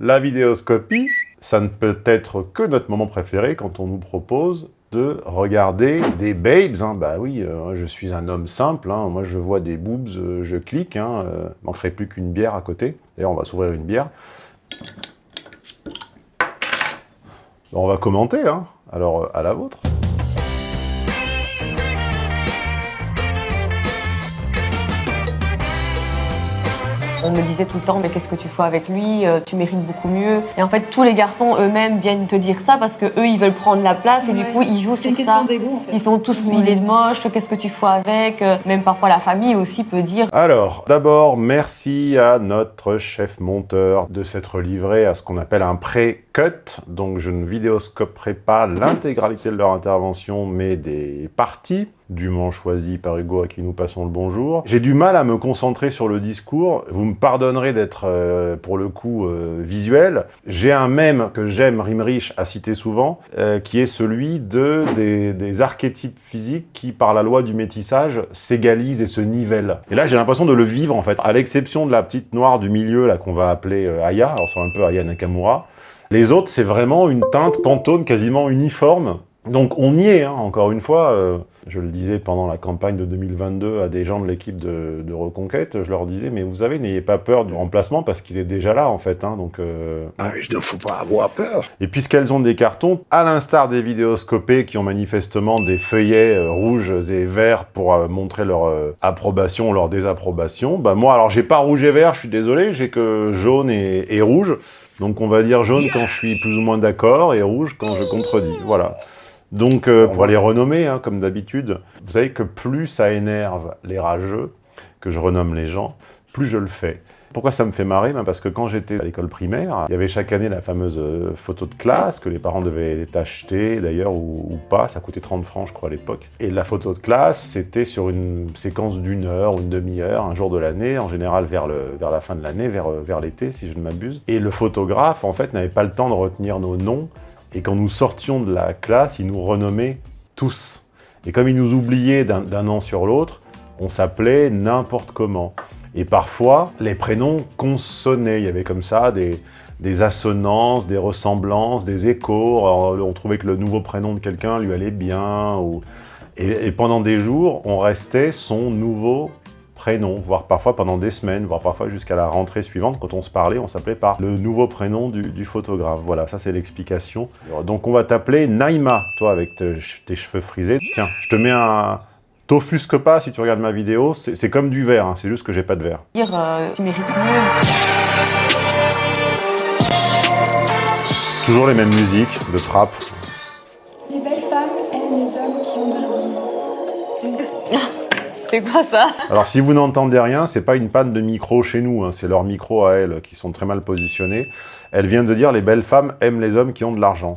La vidéoscopie, ça ne peut être que notre moment préféré quand on nous propose de regarder des babes. Hein. Bah oui, euh, je suis un homme simple, hein. moi je vois des boobs, euh, je clique, hein. Euh, manquerait plus qu'une bière à côté. D'ailleurs, on va s'ouvrir une bière. On va commenter, hein. alors à la vôtre. On me disait tout le temps, mais qu'est-ce que tu fais avec lui euh, Tu mérites beaucoup mieux. Et en fait, tous les garçons eux-mêmes viennent te dire ça parce que eux, ils veulent prendre la place et du coup, ils jouent sur ça. en fait. Ils sont tous, il est moche, qu'est-ce que tu fais avec euh, Même parfois la famille aussi peut dire. Alors, d'abord, merci à notre chef monteur de s'être livré à ce qu'on appelle un Donc, je ne vidéoscoperai pas l'intégralité de leur intervention, mais des parties dûment choisi par Hugo à qui nous passons le bonjour. J'ai du mal à me concentrer sur le discours. Vous me pardonnerez d'être, euh, pour le coup, euh, visuel. J'ai un mème que j'aime, Rimrich, à citer souvent, euh, qui est celui de, des, des, archétypes physiques qui, par la loi du métissage, s'égalisent et se nivellent. Et là, j'ai l'impression de le vivre, en fait. À l'exception de la petite noire du milieu, là, qu'on va appeler Aya, alors c'est un peu Aya Nakamura, les autres, c'est vraiment une teinte pantone quasiment uniforme. Donc on y est, hein, encore une fois je le disais pendant la campagne de 2022 à des gens de l'équipe de, Reconquête, je leur disais, mais vous savez, n'ayez pas peur du remplacement parce qu'il est déjà là, en fait. Hein, donc, euh... ah, il ne faut pas avoir peur. Et puisqu'elles ont des cartons, à l'instar des vidéoscopés qui ont manifestement des feuillets euh, rouges et verts pour euh, montrer leur euh, approbation ou leur désapprobation, bah moi, alors j'ai pas rouge et vert, je suis désolé, j'ai que jaune et, et rouge. Donc on va dire jaune quand je suis plus ou moins d'accord et rouge quand je contredis. Voilà. Donc, euh, on va les renommer, hein, comme d'habitude. Vous savez que plus ça énerve les rageux, que je renomme les gens, plus je le fais. Pourquoi ça me fait marrer? Ben Parce que quand j'étais à l'école primaire, il y avait chaque année la fameuse euh, photo de classe que les parents devaient acheter d'ailleurs ou, pas, ça coûtait 30 francs je crois à l'époque. Et la photo de classe, c'était sur une séquence d'une heure ou une demi-heure, un jour de l'année, en général vers, la fin de l'année, vers, vers l'été si je ne m'abuse. Et le photographe en fait n'avait pas le temps de retenir nos noms et quand nous sortions de la classe, ils nous renommaient tous. Et comme ils nous oubliaient d'un an sur l'autre, on s'appelait n'importe comment. Et parfois, les prénoms consonnaient. Il y avait comme ça des, des assonances, des ressemblances, des échos. on trouvait que le nouveau prénom de quelqu'un lui allait bien. Et, pendant des jours, on restait son nouveau prénom, voire parfois pendant des semaines, voire parfois jusqu'à la rentrée suivante, quand on se parlait, on s'appelait par le nouveau prénom du, photographe. Voilà, ça c'est l'explication. Donc on va t'appeler Naïma, toi avec tes, cheveux frisés. Tiens, je te mets un... T'offusque pas si tu regardes ma vidéo, c'est comme du verre, hein. c'est juste que j'ai pas de verre. Dire, euh, tu mérites mieux. Toujours les mêmes musiques de trap, C'est quoi ça? Alors si vous n'entendez rien, c'est pas une panne de micro chez nous, hein. c'est leurs micros à elles qui sont très mal positionnés. Elle vient de dire les belles femmes aiment les hommes qui ont de l'argent.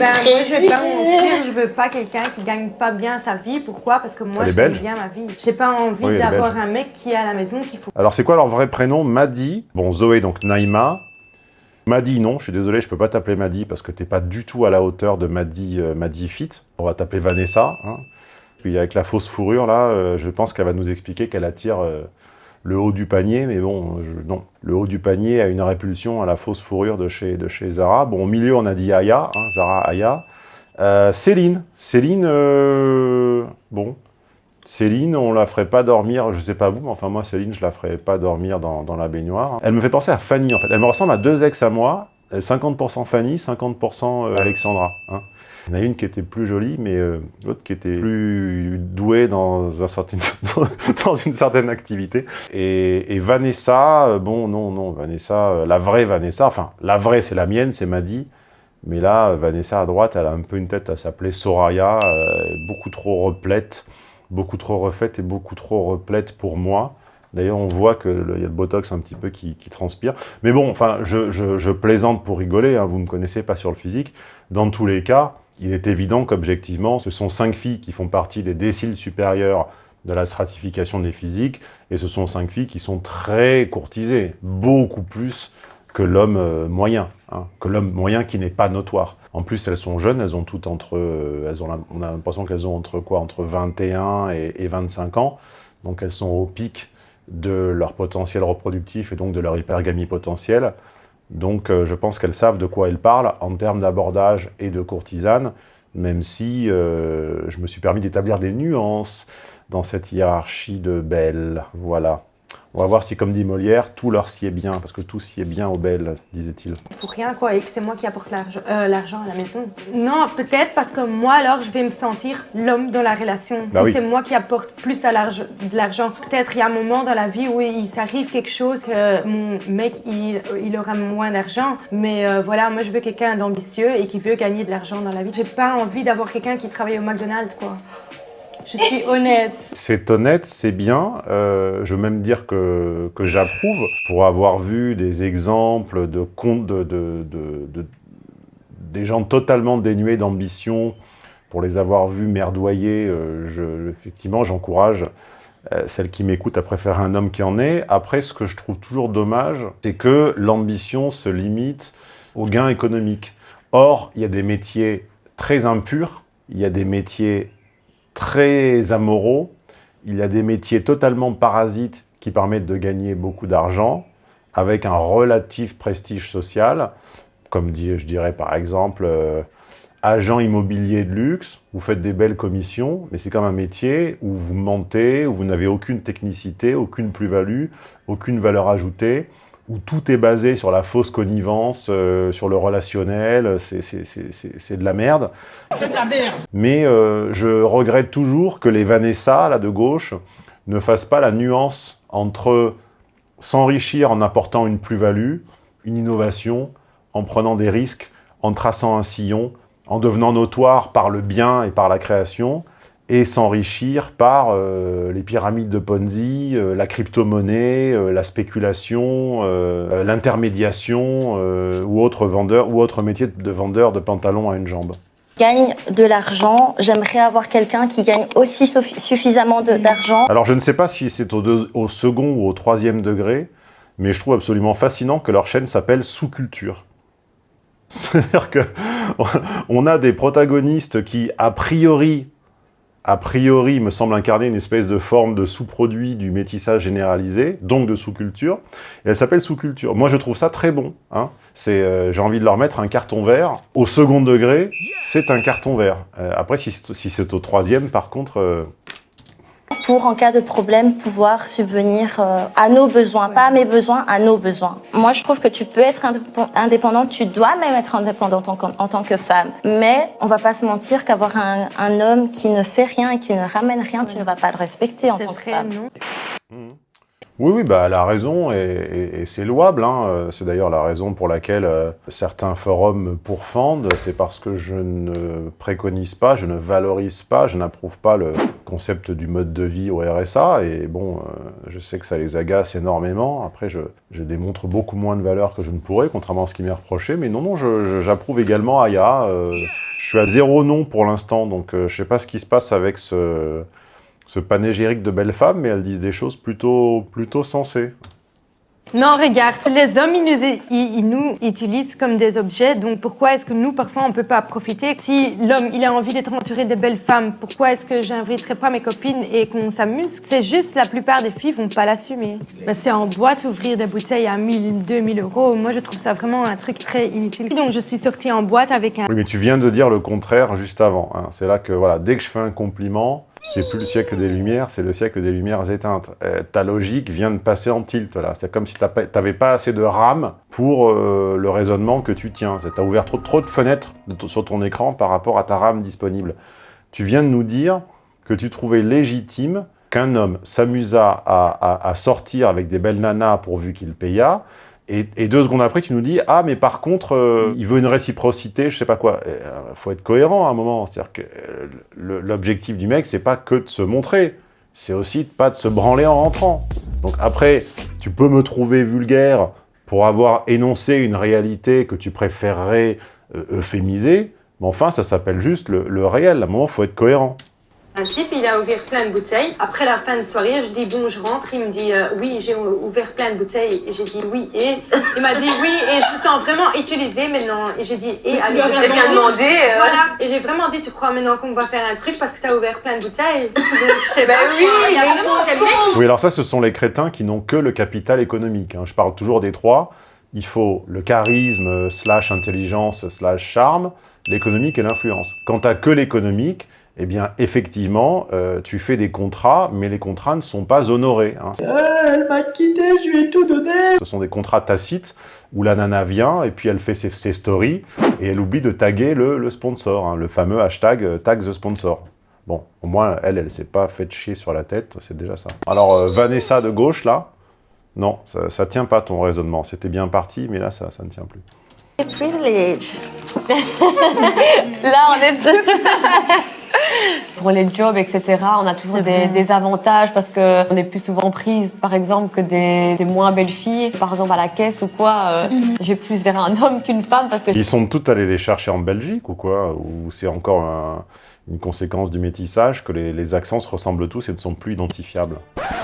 Ben, moi, je vais pas mentir, je veux pas quelqu'un qui gagne pas bien sa vie. Pourquoi? Parce que moi, je gagne bien ma vie. J'ai pas envie d'avoir un mec qui est à la maison qu'il faut... Alors, c'est quoi leur vrai prénom? Madi. Bon, Zoé, donc Naïma. Madi, non, je suis désolé, je peux pas t'appeler Madi parce que t'es pas du tout à la hauteur de Madi, euh, Madi Fit. On va t'appeler Vanessa. Hein. Puis avec la fausse fourrure, là, euh, je pense qu'elle va nous expliquer qu'elle attire euh, le haut du panier, mais bon, non. Le haut du panier a une répulsion à la fausse fourrure de chez, de chez Zara. Bon, au milieu, on a dit Aya, hein, Zara Aya. Euh, Céline. Céline, bon. Céline, on la ferait pas dormir, je sais pas vous, mais enfin moi, Céline, je la ferais pas dormir dans, dans la baignoire. Elle me fait penser à Fanny, en fait. Elle me ressemble à deux ex à moi, 50% Fanny, 50% Alexandra. Hein. Il y en a une qui était plus jolie, mais euh, l'autre qui était plus douée dans, un certain, dans une certaine activité. Et, Vanessa, euh, bon, non, non, Vanessa, euh, la vraie Vanessa, enfin, la vraie, c'est la mienne, c'est Maddy. Mais là, Vanessa à droite, elle a un peu une tête à s'appeler Soraya, beaucoup trop replète, beaucoup trop refaite et beaucoup trop replète pour moi. D'ailleurs, on voit qu'il y a le botox un petit peu qui, transpire. Mais bon, enfin, je, plaisante pour rigoler, hein, vous ne me connaissez pas sur le physique. Dans tous les cas, il est évident qu'objectivement, ce sont cinq filles qui font partie des déciles supérieurs de la stratification des physiques, et ce sont cinq filles qui sont très courtisées, beaucoup plus que l'homme euh, moyen, hein, que l'homme moyen qui n'est pas notoire. En plus, elles sont jeunes, elles ont toutes entre, euh, elles ont, on a l'impression qu'elles ont entre quoi, entre 21 et, et 25 ans, donc elles sont au pic de leur potentiel reproductif et donc de leur hypergamie potentielle. Donc je pense qu'elles savent de quoi elles parlent en termes d'abordage et de courtisane, même si je me suis permis d'établir des nuances dans cette hiérarchie de belles. Voilà. On va voir si, comme dit Molière, tout leur sied bien, parce que tout sied bien aux belles, disait-il. Pour rien, quoi, et que c'est moi qui apporte euh, l'argent à la maison. Non, peut-être parce que moi, alors, je vais me sentir l'homme dans la relation. Bah si c'est moi qui apporte plus à de l'argent, peut-être il y a un moment dans la vie où il s'arrive quelque chose que mon mec, il, il aura moins d'argent, mais euh, voilà, moi, je veux quelqu'un d'ambitieux et qui veut gagner de l'argent dans la vie. J'ai pas envie d'avoir quelqu'un qui travaille au McDonald's, quoi. Je suis honnête. C'est honnête, c'est bien. Euh, je veux même dire que, que j'approuve. Pour avoir vu des exemples de comptes de, de, de, des gens totalement dénués d'ambition, pour les avoir vus merdoyer, euh, effectivement, j'encourage euh, celle qui m'écoute à préférer un homme qui en est. Après, ce que je trouve toujours dommage, c'est que l'ambition se limite au gain économique. Or, il y a des métiers très impurs, il y a des métiers très amoraux. Il y a des métiers totalement parasites qui permettent de gagner beaucoup d'argent avec un relatif prestige social, comme je dirais par exemple euh, agent immobilier de luxe, vous faites des belles commissions, mais c'est comme un métier où vous mentez, où vous n'avez aucune technicité, aucune plus-value, aucune valeur ajoutée, où tout est basé sur la fausse connivence, euh, sur le relationnel, c'est de la merde. C'est de la merde Mais euh, je regrette toujours que les Vanessa, là, de gauche, ne fassent pas la nuance entre s'enrichir en apportant une plus-value, une innovation, en prenant des risques, en traçant un sillon, en devenant notoire par le bien et par la création, et s'enrichir par euh, les pyramides de Ponzi, euh, la crypto-monnaie, euh, la spéculation, l'intermédiation ou autres vendeurs ou autres métiers de vendeur de pantalons à une jambe gagne de l'argent. J'aimerais avoir quelqu'un qui gagne aussi suffisamment d'argent. Alors je ne sais pas si c'est au, au, second ou au troisième degré, mais je trouve absolument fascinant que leur chaîne s'appelle Sous-Culture. C'est-à-dire qu'on a des protagonistes qui, a priori, a priori, me semble incarner une espèce de forme de sous-produit du métissage généralisé, donc de sous-culture, et elle s'appelle sous-culture. Moi, je trouve ça très bon. Hein. Euh, J'ai envie de leur mettre un carton vert. Au second degré, c'est un carton vert. Euh, après, si, c'est au troisième, par contre, euh, pour, en cas de problème, pouvoir subvenir euh, à nos besoins, pas à mes besoins, à nos besoins. Moi, je trouve que tu peux être indépendante, tu dois même être indépendante en, tant que femme. Mais on va pas se mentir qu'avoir un, homme qui ne fait rien et qui ne ramène rien, tu ne vas pas le respecter en tant que femme. Mmh. Oui, oui, bah, elle raison et, c'est louable. Hein. Euh, c'est d'ailleurs la raison pour laquelle euh, certains forums me pourfendent. C'est parce que je ne préconise pas, je ne valorise pas, je n'approuve pas le concept du mode de vie au RSA. Et bon, euh, je sais que ça les agace énormément. Après, je, démontre beaucoup moins de valeur que je ne pourrais, contrairement à ce qui m'est reproché. Mais non, non, j'approuve également Aya. je suis à zéro non pour l'instant, donc je ne sais pas ce qui se passe avec ce ce panégyrique de belles femmes, mais elles disent des choses plutôt, plutôt sensées. Non, regarde, les hommes, ils nous, utilisent comme des objets, donc pourquoi est-ce que nous, parfois, on ne peut pas profiter? Si l'homme, il a envie d'être entouré de belles femmes, pourquoi est-ce que j'inviterais pas mes copines et qu'on s'amuse? C'est juste, la plupart des filles vont pas l'assumer. Ben, c'est en boîte, ouvrir des bouteilles à 1000, 2000 euros, moi, je trouve ça vraiment un truc très inutile. Donc, je suis sortie en boîte avec un... Oui, mais tu viens de dire le contraire juste avant. Hein. C'est là que, voilà, dès que je fais un compliment, c'est plus le siècle des Lumières, c'est le siècle des Lumières éteintes. Euh, ta logique vient de passer en tilt, là. C'est comme si tu n'avais pas assez de RAM pour euh, le raisonnement que tu tiens. Tu as ouvert trop, de fenêtres sur ton écran par rapport à ta RAM disponible. Tu viens de nous dire que tu trouvais légitime qu'un homme s'amusa à, sortir avec des belles nanas pourvu qu'il paya, et, deux secondes après, tu nous dis « Ah, mais par contre, euh, il veut une réciprocité, je sais pas quoi. Il euh, faut être cohérent à un moment. C'est-à-dire que euh, l'objectif du mec, c'est pas que de se montrer. C'est aussi pas de se branler en rentrant. Donc après, tu peux me trouver vulgaire pour avoir énoncé une réalité que tu préférerais euphémiser, mais enfin, ça s'appelle juste le, le réel. À un moment, il faut être cohérent. Un type, il a ouvert plein de bouteilles. Après la fin de soirée, je dis bon, je rentre. Il me dit euh, oui, j'ai ouvert plein de bouteilles. Et j'ai dit oui. Et? Il m'a dit oui. Et je me sens vraiment utilisée maintenant. Et j'ai dit et allez, j'ai bien demandé. Euh. Voilà. Et j'ai vraiment dit tu crois maintenant qu'on va faire un truc parce que tu as ouvert plein de bouteilles? Donc, je sais bah oui, il y a Oui, alors ça, ce sont les crétins qui n'ont que le capital économique. Hein. Je parle toujours des trois il faut le charisme, slash intelligence, slash charme, l'économique et l'influence. Quand tu que l'économique, eh bien, effectivement, euh, tu fais des contrats, mais les contrats ne sont pas honorés. Hein. Euh, elle m'a quitté, je lui ai tout donné Ce sont des contrats tacites, où la nana vient, et puis elle fait ses, stories, et elle oublie de taguer le, sponsor, hein, le fameux hashtag euh, tag the sponsor. Bon, au moins, elle, elle s'est pas fait chier sur la tête, c'est déjà ça. Alors, Vanessa de gauche, là, non, ça, ça tient pas ton raisonnement. C'était bien parti, mais là, ça, ça ne tient plus. Privilege. là, on est Pour les jobs, etc., on a toujours des, avantages parce qu'on est plus souvent prise, par exemple, que des, moins belles filles. Par exemple, à la caisse ou quoi, euh, j'ai plus vers un homme qu'une femme parce que... Ils sont toutes allées les chercher en Belgique ou quoi Ou c'est encore un une conséquence du métissage, que les, accents se ressemblent tous et ne sont plus identifiables.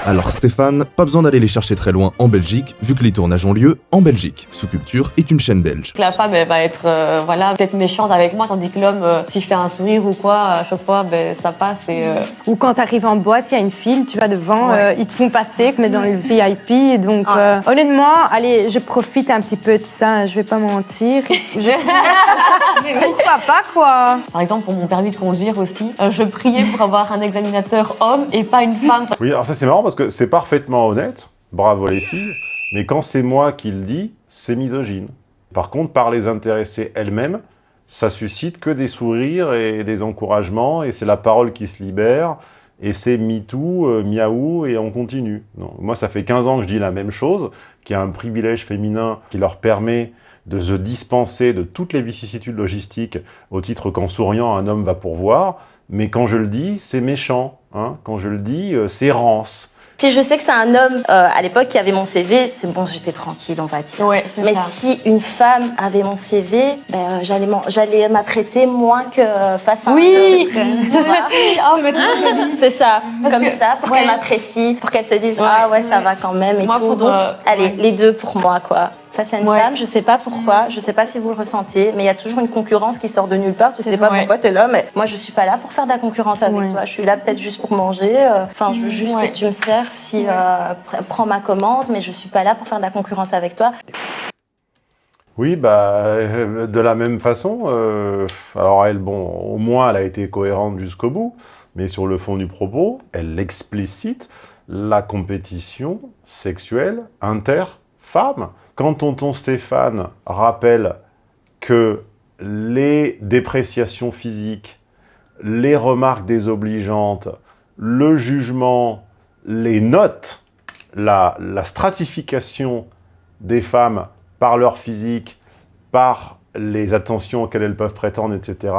Alors Stéphane, pas besoin d'aller les chercher très loin en Belgique, vu que les tournages ont lieu en Belgique. Sous Culture est une chaîne belge. La femme, elle va être euh, voilà, peut-être méchante avec moi, tandis que l'homme, euh, si je fais un sourire ou quoi, à chaque fois, ben, ça passe. Et, euh, Ou quand tu arrives en boîte, il y a une file, tu vas devant, ils te font passer, mais dans le VIP. Donc ah. honnêtement, allez, je profite un petit peu de ça, je vais pas mentir. je... Pourquoi pas, quoi Par exemple, pour mon permis de conduire aussi, je priais pour avoir un examinateur homme et pas une femme. Oui, alors ça c'est marrant parce que c'est parfaitement honnête, bravo les filles, mais quand c'est moi qui le dis, c'est misogyne. Par contre, par les intéressées elles-mêmes, ça suscite que des sourires et des encouragements, et c'est la parole qui se libère, et c'est MeToo, euh, miaou, et on continue. Non. Moi, ça fait 15 ans que je dis la même chose, qu'il y a un privilège féminin qui leur permet de se dispenser de toutes les vicissitudes logistiques au titre qu'en souriant, un homme va pourvoir, mais quand je le dis, c'est méchant. Hein. Quand je le dis, euh, c'est rance. Si je sais que c'est un homme euh, à l'époque qui avait mon CV, c'est bon, j'étais tranquille, on va dire. Mais si une femme avait mon CV, ben, euh, j'allais m'apprêter moins que face à oui. un Oui, c'est ça, comme ça, pour qu'elle m'apprécie, pour qu'elle se dise ah ouais, ça va quand même et tout. Donc, allez, les deux pour moi, quoi face à une femme. Je sais pas pourquoi, je sais pas si vous le ressentez, mais il y a toujours une concurrence qui sort de nulle part. Tu sais pas pourquoi tu es là, mais moi je suis pas là pour faire de la concurrence avec toi. Je suis là peut-être juste pour manger. Euh, enfin, je veux juste que tu me serves. Si euh, prends ma commande, mais je suis pas là pour faire de la concurrence avec toi. Oui, bah, euh, de la même façon, alors elle, bon, au moins elle a été cohérente jusqu'au bout, mais sur le fond du propos, elle explicite la compétition sexuelle inter-femmes. Quand tonton Stéphane rappelle que les dépréciations physiques, les remarques désobligeantes, le jugement, les notes, la, stratification des femmes par leur physique, par les attentions auxquelles elles peuvent prétendre, etc.,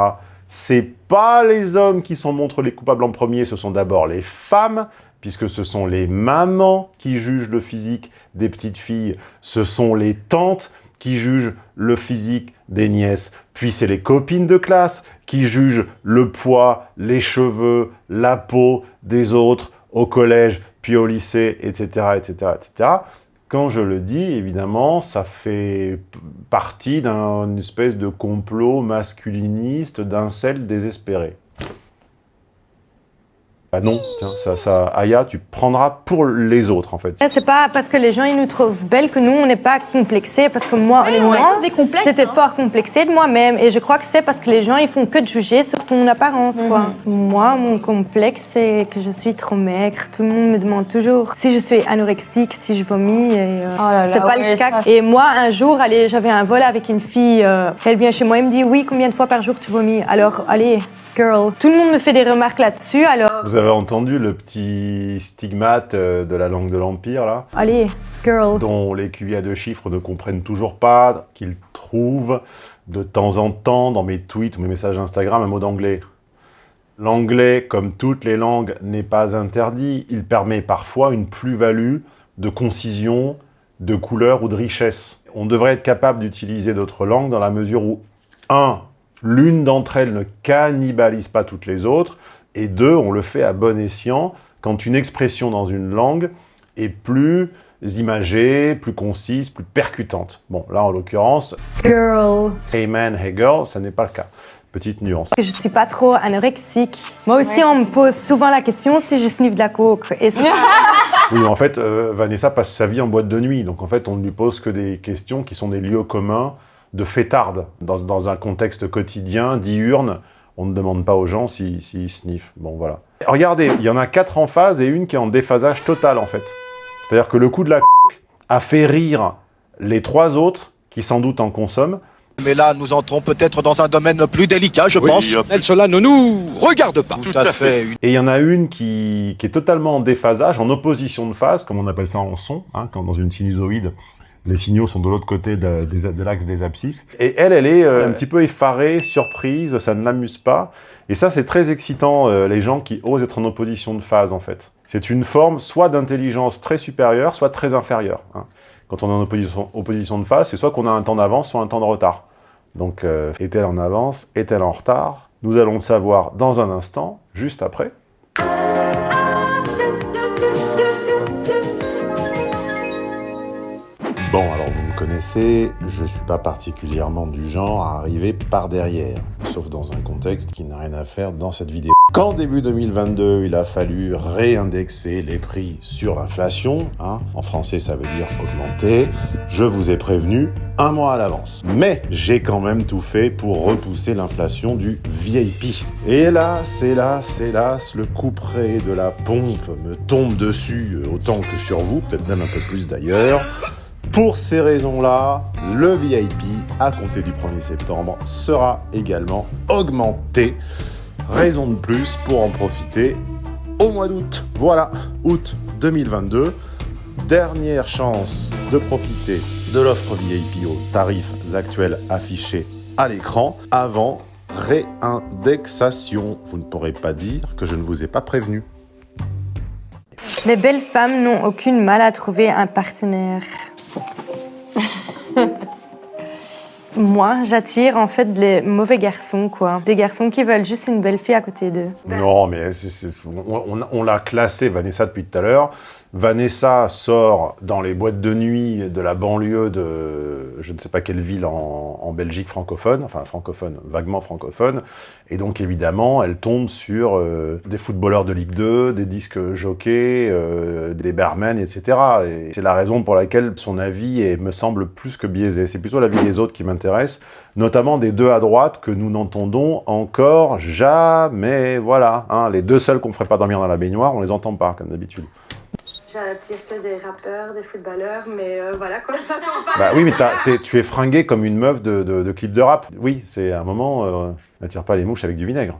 c'est pas les hommes qui sont montrent les coupables en premier, ce sont d'abord les femmes, puisque ce sont les mamans qui jugent le physique des petites filles, ce sont les tantes qui jugent le physique des nièces, puis c'est les copines de classe qui jugent le poids, les cheveux, la peau des autres au collège, puis au lycée, etc., etc., etc. Quand je le dis, évidemment, ça fait partie d'une espèce de complot masculiniste, d'un sel désespéré. Bah non, tiens, ça, ça, Aya, tu prendras pour les autres, en fait. C'est pas parce que les gens, ils nous trouvent belles que nous, on n'est pas complexés, parce que moi, honnêtement, j'étais hein. fort complexée de moi-même, et je crois que c'est parce que les gens, ils font que de juger sur ton apparence, quoi. Mhm. Moi, mon complexe, c'est que je suis trop maigre. Tout le monde me demande toujours si je suis anorexique, si je vomis, et euh, oh c'est pas le cas. Et moi, un jour, allez, j'avais un vol avec une fille, euh, elle vient chez moi, elle me dit, oui, combien de fois par jour tu vomis? Alors, allez, girl. Tout le monde me fait des remarques là-dessus, alors... Vous avez entendu le petit stigmate euh, de la langue de l'Empire, là? Allez, girl. Dont les QI deux chiffres ne comprennent toujours pas, qu'ils trouvent de temps en temps dans mes tweets ou mes messages Instagram un mot d'anglais. L'anglais, comme toutes les langues, n'est pas interdit. Il permet parfois une plus-value de concision, de couleur ou de richesse. On devrait être capable d'utiliser d'autres langues dans la mesure où, un, l'une d'entre elles ne cannibalise pas toutes les autres, et deux, on le fait à bon escient quand une expression dans une langue est plus imagée, plus concise, plus percutante. Bon, là, en l'occurrence, girl, hey man, hey girl, ça n'est pas le cas. Petite nuance. Je suis pas trop anorexique. Moi aussi, on me pose souvent la question si je sniffe de la coke. Et Oui, en fait, euh, Vanessa passe sa vie en boîte de nuit. Donc, en fait, on ne lui pose que des questions qui sont des lieux communs de fêtarde. Dans, dans un contexte quotidien, diurne, on ne demande pas aux gens s'ils si, sniffent. Bon, voilà. Regardez, il y en a quatre en phase et une qui est en déphasage total, en fait. C'est-à-dire que le coup de la a fait rire les trois autres, qui sans doute en consomment, mais là, nous entrons peut-être dans un domaine plus délicat, je pense. cela ne nous regarde pas. Tout, à, fait. Et il y en a une qui, est totalement en déphasage, en opposition de phase, comme on appelle ça en son, hein, quand dans une sinusoïde, les signaux sont de l'autre côté de, l'axe des abscisses. Et elle, elle est euh, un petit peu effarée, surprise, ça ne l'amuse pas. Et ça, c'est très excitant, euh, les gens qui osent être en opposition de phase, en fait. C'est une forme soit d'intelligence très supérieure, soit très inférieure. Hein. Quand on est en opposition, opposition de phase, c'est soit qu'on a un temps d'avance, soit un temps de retard. Donc, euh, est-elle en avance Est-elle en retard? Nous allons le savoir dans un instant, juste après. Connaissez, je suis pas particulièrement du genre à arriver par derrière, sauf dans un contexte qui n'a rien à faire dans cette vidéo. Quand début 2022, il a fallu réindexer les prix sur l'inflation, hein, en français ça veut dire augmenter, je vous ai prévenu un mois à l'avance. Mais j'ai quand même tout fait pour repousser l'inflation du VIP. Et hélas, hélas, hélas, le coup près de la pompe me tombe dessus autant que sur vous, peut-être même un peu plus d'ailleurs. Pour ces raisons-là, le VIP, à compter du 1er septembre, sera également augmenté. Raison de plus pour en profiter au mois d'août. Voilà, août 2022. Dernière chance de profiter de l'offre VIP aux tarifs actuels affichés à l'écran avant réindexation. Vous ne pourrez pas dire que je ne vous ai pas prévenu. Les belles femmes n'ont aucune mal à trouver un partenaire. Moi, j'attire en fait les mauvais garçons, quoi. Des garçons qui veulent juste une belle fille à côté d'eux. Non, mais on, on l'a classé, Vanessa, depuis tout à l'heure. Vanessa sort dans les boîtes de nuit de la banlieue de je ne sais pas quelle ville en, Belgique francophone, enfin francophone, vaguement francophone, et donc évidemment elle tombe sur euh, des footballeurs de Ligue 2, des disques jockeys, euh, des barmen, etc. Et c'est la raison pour laquelle son avis est, me semble plus que biaisé. C'est plutôt l'avis des autres qui m'intéresse, notamment des deux à droite que nous n'entendons encore jamais. Voilà, hein, les deux seuls qu'on ne ferait pas dormir dans la baignoire, on les entend pas comme d'habitude. J'attire des rappeurs, des footballeurs, mais euh, voilà quoi, ça sent pas. Bah oui, mais tu es fringué comme une meuf de, de, clip de rap. Oui, c'est un moment, euh, n'attire pas les mouches avec du vinaigre.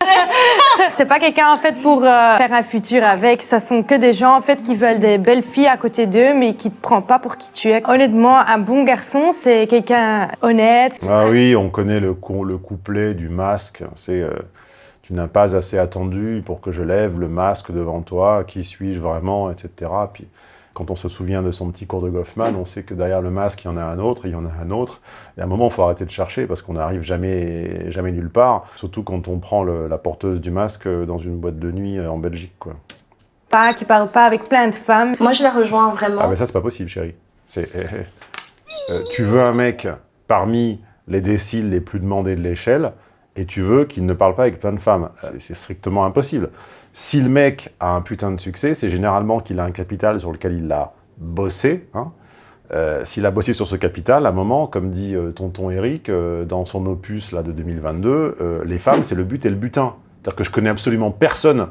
c'est pas quelqu'un en fait pour euh, faire un futur avec, ça sont que des gens en fait qui veulent des belles filles à côté d'eux mais qui te prennent pas pour qui tu es. Honnêtement, un bon garçon, c'est quelqu'un honnête. Ah oui, on connaît le, le couplet du masque, c'est euh, tu n'as pas assez attendu pour que je lève le masque devant toi, qui suis-je vraiment, etc. Puis quand on se souvient de son petit cours de Goffman, on sait que derrière le masque, il y en a un autre, il y en a un autre. Et à un moment, il faut arrêter de chercher parce qu'on n'arrive jamais, jamais nulle part, surtout quand on prend la porteuse du masque dans une boîte de nuit en Belgique. Quoi. Pas, qui parle pas avec plein de femmes. Moi, je la rejoins vraiment. Ah mais ça, c'est pas possible, chérie. C'est, euh, tu veux un mec parmi les déciles les plus demandés de l'échelle, et tu veux qu'il ne parle pas avec plein de femmes. C'est strictement impossible. Si le mec a un putain de succès, c'est généralement qu'il a un capital sur lequel il a bossé. Hein. Euh, s'il a bossé sur ce capital, à un moment, comme dit euh, tonton Eric, euh, dans son opus là, de 2022, les femmes, c'est le but et le butin. C'est-à-dire que je connais absolument personne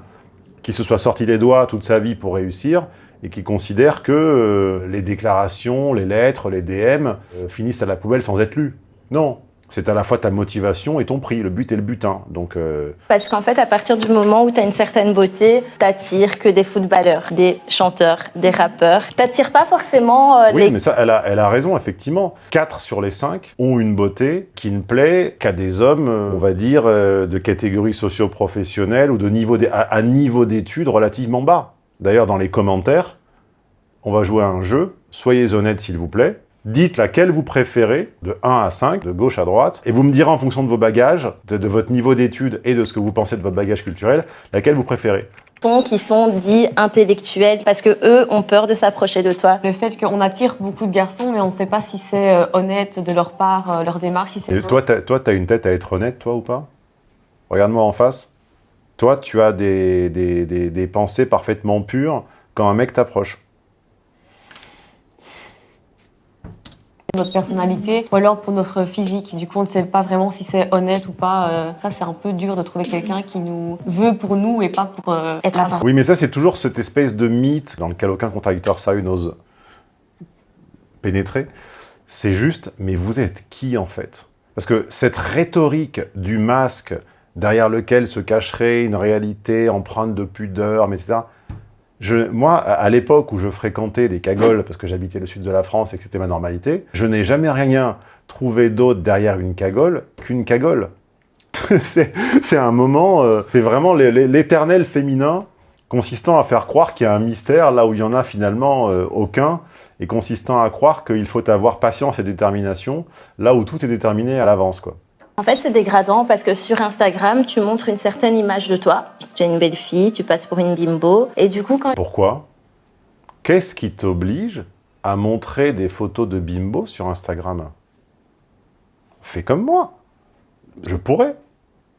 qui se soit sorti les doigts toute sa vie pour réussir et qui considère que les déclarations, les lettres, les DM finissent à la poubelle sans être lues. Non, c'est à la fois ta motivation et ton prix, le but et le butin. Donc, euh, Parce qu'en fait, à partir du moment où tu as une certaine beauté, t'attires que des footballeurs, des chanteurs, des rappeurs. T'attires pas forcément euh, oui, mais ça, elle a, elle a raison, effectivement. 4 sur les 5 ont une beauté qui ne plaît qu'à des hommes, euh, on va dire, de catégorie socio-professionnelle ou de niveau à niveau d'études relativement bas. D'ailleurs, dans les commentaires, on va jouer à un jeu. Soyez honnêtes, s'il vous plaît. Dites laquelle vous préférez, de 1 à 5, de gauche à droite, et vous me direz en fonction de vos bagages, de, votre niveau d'études et de ce que vous pensez de votre bagage culturel, laquelle vous préférez qui sont dits intellectuels parce que eux ont peur de s'approcher de toi. Le fait qu'on attire beaucoup de garçons, mais on ne sait pas si c'est euh, honnête de leur part, euh, leur démarche. Si et toi, tu as, une tête à être honnête, toi, ou pas? Regarde-moi en face. Toi, tu as des, des, des, pensées parfaitement pures quand un mec t'approche. Notre personnalité ou alors pour notre physique. Du coup, on ne sait pas vraiment si c'est honnête ou pas. Euh, ça, c'est un peu dur de trouver quelqu'un qui nous veut pour nous et pas pour euh, être à Oui, mais ça, c'est toujours cette espèce de mythe dans lequel aucun contradicteur sérieux n'ose pénétrer. C'est juste, mais vous êtes qui en fait? Parce que cette rhétorique du masque derrière lequel se cacherait une réalité empreinte de pudeur, etc., moi, à l'époque où je fréquentais les cagoles, parce que j'habitais le sud de la France et que c'était ma normalité, je n'ai jamais rien trouvé d'autre derrière une cagole qu'une cagole. c'est un moment, euh, c'est vraiment l'éternel féminin consistant à faire croire qu'il y a un mystère là où il n'y en a finalement euh, aucun, et consistant à croire qu'il faut avoir patience et détermination là où tout est déterminé à l'avance. quoi. En fait, c'est dégradant parce que sur Instagram, tu montres une certaine image de toi. Tu es une belle fille, tu passes pour une bimbo. Et du coup, quand... Pourquoi Qu'est-ce qui t'oblige à montrer des photos de bimbo sur Instagram? Fais comme moi. Je pourrais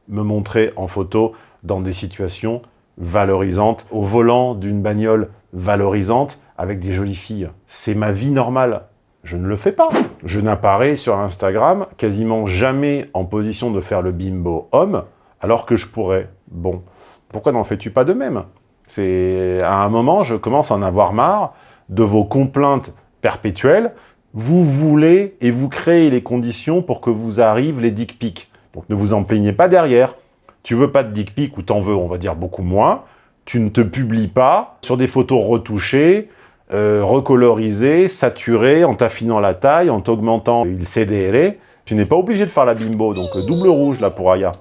me montrer en photo dans des situations valorisantes, au volant d'une bagnole valorisante, avec des jolies filles. C'est ma vie normale. Je ne le fais pas. Je n'apparais sur Instagram quasiment jamais en position de faire le bimbo homme, alors que je pourrais. Bon, pourquoi n'en fais-tu pas de même? C'est À un moment, je commence à en avoir marre de vos complaintes perpétuelles. Vous voulez et vous créez les conditions pour que vous arrivent les dick pics. Donc ne vous en plaignez pas derrière. Tu veux pas de dick pic ou t'en veux, on va dire, beaucoup moins. Tu ne te publies pas sur des photos retouchées, euh, recolorisé, saturé, en t'affinant la taille, en t'augmentant il CDR. Tu n'es pas obligé de faire la bimbo, donc euh, double rouge là pour Aya.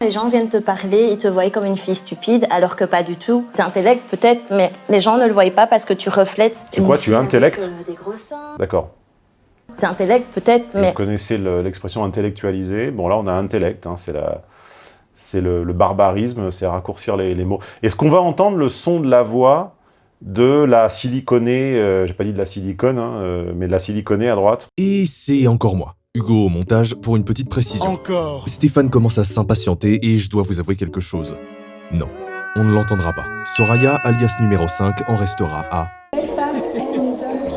Les gens viennent te parler, ils te voient comme une fille stupide, alors que pas du tout. T'intellect peut-être, mais les gens ne le voient pas parce que tu reflètes... Tu quoi, tu intellectes euh, Des gros seins. D'accord. T'intellect peut-être, mais... Vous connaissez l'expression intellectualiser. Bon là, on a intellect, hein, c'est la... C'est le, barbarisme, c'est raccourcir les, les mots. Est-ce qu'on va entendre le son de la voix de la siliconée, euh, j'ai pas dit de la silicone, hein, euh, mais de la siliconée à droite. Et c'est encore moi. Hugo au montage pour une petite précision. Encore Stéphane commence à s'impatienter et je dois vous avouer quelque chose. Non, on ne l'entendra pas. Soraya, alias numéro 5, en restera à...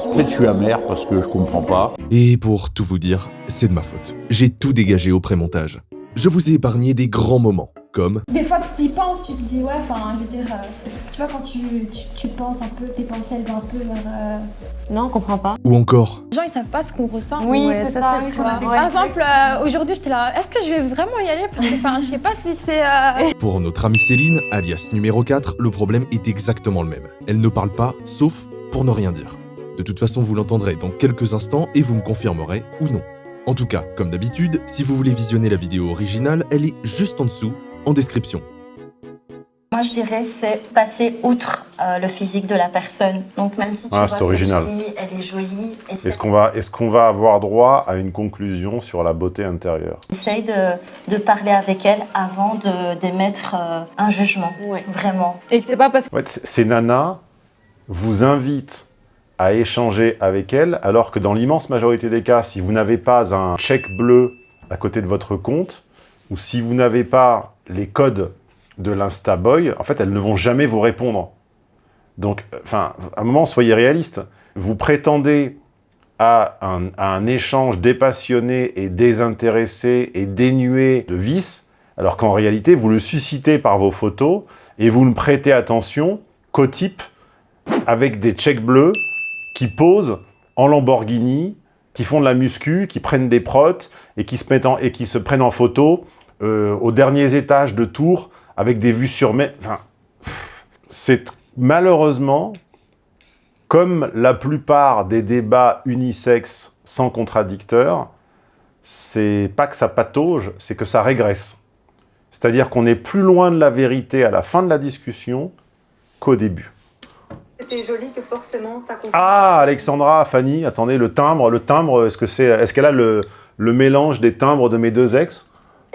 En fait, je suis amer parce que je comprends pas. Et pour tout vous dire, c'est de ma faute. J'ai tout dégagé au pré-montage. Je vous ai épargné des grands moments, comme... Des fois, tu y penses, tu te dis, ouais, enfin, je veux dire, euh, tu vois, quand tu, tu, penses un peu, tes pensées, elles vont un peu vers... Euh, non, on comprend pas. Ou encore... Les gens, ils savent pas ce qu'on ressent. Oui, c'est ça. Par exemple, euh, aujourd'hui, j'étais là, est-ce que je vais vraiment y aller Parce que, enfin, je sais pas si c'est... Pour notre amie Céline, alias numéro 4, le problème est exactement le même. Elle ne parle pas, sauf pour ne rien dire. De toute façon, vous l'entendrez dans quelques instants et vous me confirmerez ou non. En tout cas, comme d'habitude, si vous voulez visionner la vidéo originale, elle est juste en dessous, en description. Moi, je dirais c'est passer outre euh, le physique de la personne. Donc même si tu ah, vois original. Fille, elle est jolie. Est-ce qu'on va, est qu'on va avoir droit à une conclusion sur la beauté intérieure? Essaye de, de, parler avec elle avant d'émettre euh, un jugement, vraiment. Et c'est pas parce que... En fait, ces nanas vous invitent à échanger avec elle, alors que dans l'immense majorité des cas, si vous n'avez pas un chèque bleu à côté de votre compte, ou si vous n'avez pas les codes de l'Instaboy, en fait, elles ne vont jamais vous répondre. Donc, enfin, à un moment, soyez réaliste. Vous prétendez à un, échange dépassionné et désintéressé et dénué de vices, alors qu'en réalité, vous le suscitez par vos photos et vous ne prêtez attention qu'aux types avec des checks bleus qui posent en Lamborghini, qui font de la muscu, qui prennent des protes et qui se prennent en photo euh, aux derniers étages de tours avec des vues sur mer. Enfin, c'est malheureusement, comme la plupart des débats unisexes sans contradicteurs, c'est pas que ça patauge, c'est que ça régresse. C'est-à-dire qu'on est plus loin de la vérité à la fin de la discussion qu'au début joli que forcément Ah, Alexandra, Fanny, attendez, le timbre, le timbre, est-ce que c'est, est-ce qu'elle a le, le, mélange des timbres de mes deux ex?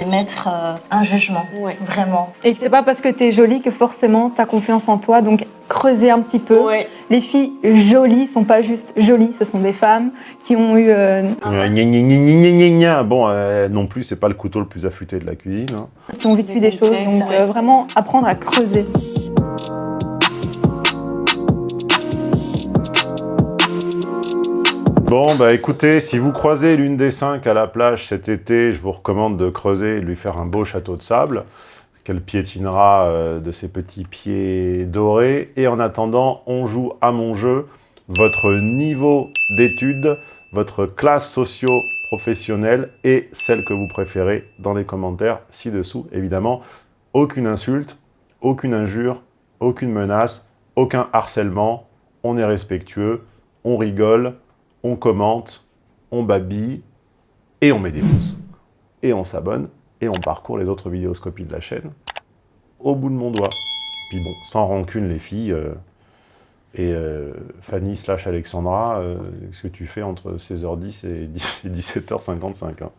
Mettre euh, un jugement, vraiment. Et c'est pas parce que t'es jolie que forcément t'as confiance en toi, donc creuser un petit peu. Les filles jolies sont pas juste jolies, ce sont des femmes qui ont eu... Euh, bon, euh, non plus, c'est pas le couteau le plus affûté de la cuisine. Hein. Qui ont vécu des choses, donc vraiment apprendre à creuser. Bon, bah écoutez, si vous croisez l'une des cinq à la plage cet été, je vous recommande de creuser et de lui faire un beau château de sable qu'elle piétinera euh, de ses petits pieds dorés. Et en attendant, on joue à mon jeu votre niveau d'études, votre classe socio-professionnelle et celle que vous préférez dans les commentaires ci-dessous. Évidemment, aucune insulte, aucune injure, aucune menace, aucun harcèlement. On est respectueux, on rigole, on commente, on babille et on met des pouces. Et on s'abonne et on parcourt les autres vidéoscopies de la chaîne au bout de mon doigt. Puis bon, sans rancune les filles, euh, et euh, Fanny slash Alexandra, euh, ce que tu fais entre 16h10 et 17h55. Hein?